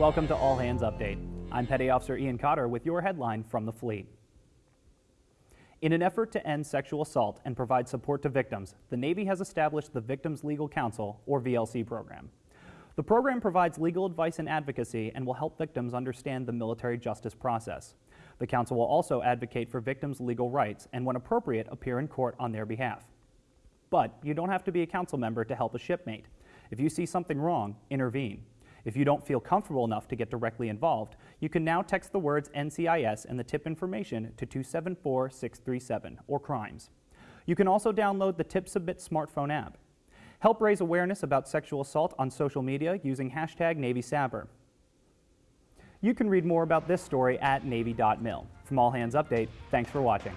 Welcome to All Hands Update. I'm Petty Officer Ian Cotter with your headline from the fleet. In an effort to end sexual assault and provide support to victims, the Navy has established the Victims Legal Counsel, or VLC program. The program provides legal advice and advocacy and will help victims understand the military justice process. The Counsel will also advocate for victims' legal rights and, when appropriate, appear in court on their behalf. But you don't have to be a council member to help a shipmate. If you see something wrong, intervene. If you don't feel comfortable enough to get directly involved, you can now text the words NCIS and the tip information to 274-637 or crimes. You can also download the Tip Submit smartphone app. Help raise awareness about sexual assault on social media using hashtag NavySAPR. You can read more about this story at Navy.mil. From All Hands Update, thanks for watching.